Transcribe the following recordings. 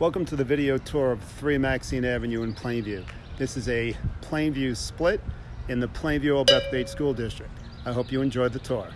Welcome to the video tour of 3 Maxine Avenue in Plainview. This is a Plainview split in the Plainview Old Bethpage School District. I hope you enjoyed the tour.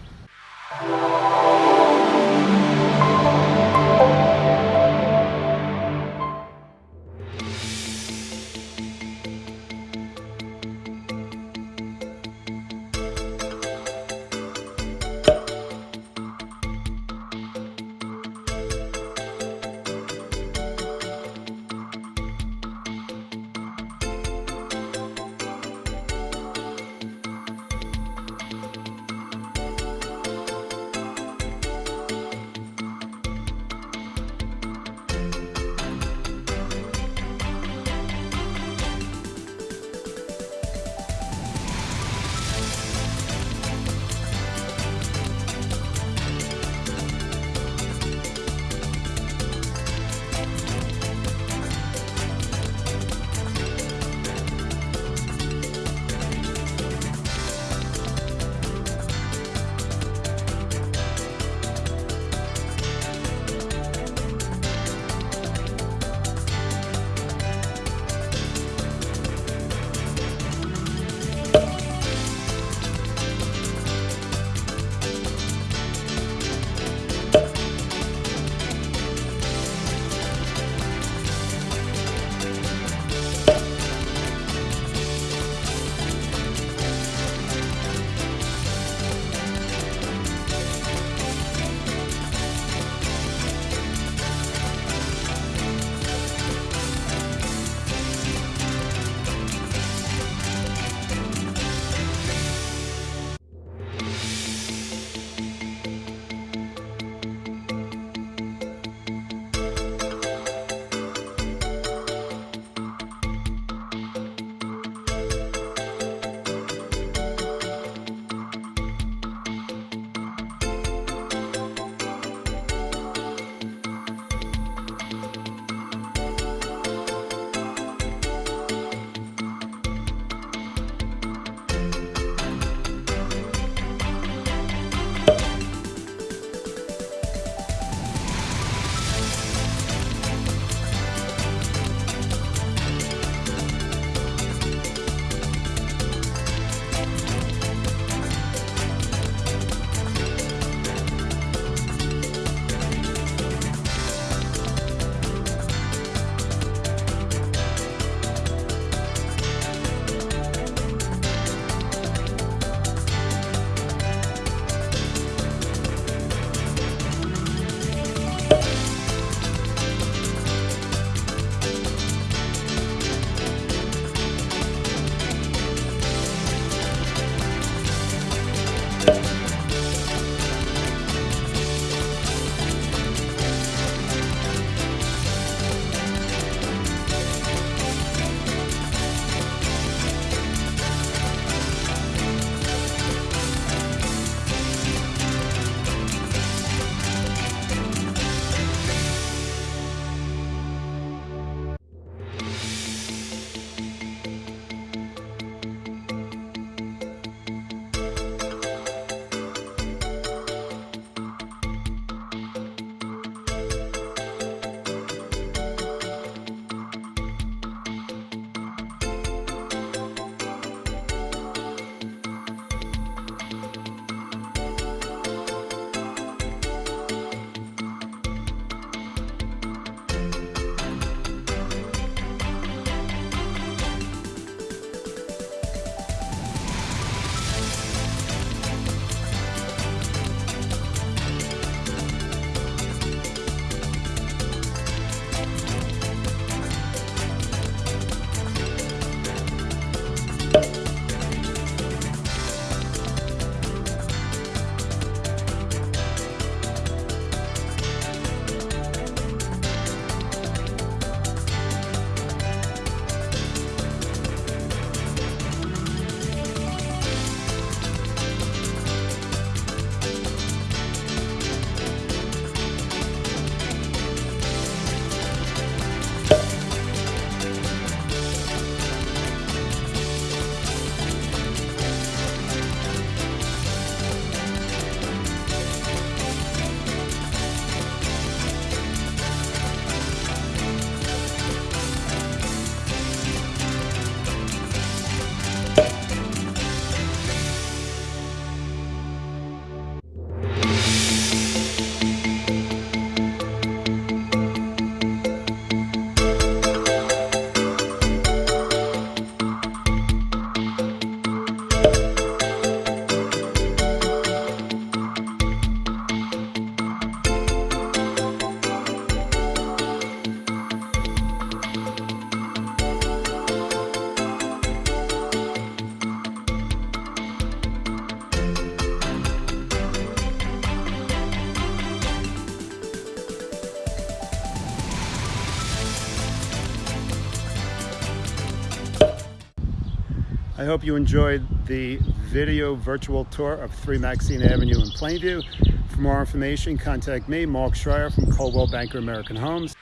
I hope you enjoyed the video virtual tour of 3 Maxine Avenue in Plainview. For more information, contact me, Mark Schreier from Coldwell Banker American Homes.